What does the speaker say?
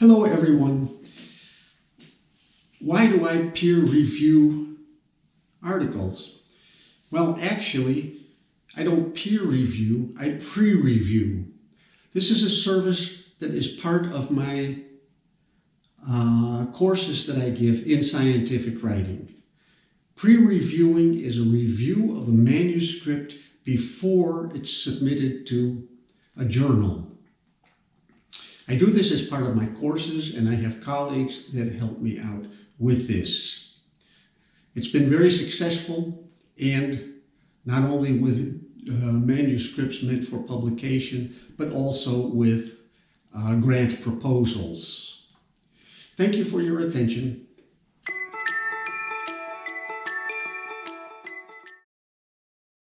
Hello, everyone. Why do I peer review articles? Well, actually, I don't peer review, I pre review. This is a service that is part of my uh, courses that I give in scientific writing. Pre reviewing is a review of a manuscript before it's submitted to a journal. I do this as part of my courses and I have colleagues that help me out with this. It's been very successful and not only with uh, manuscripts meant for publication, but also with uh, grant proposals. Thank you for your attention.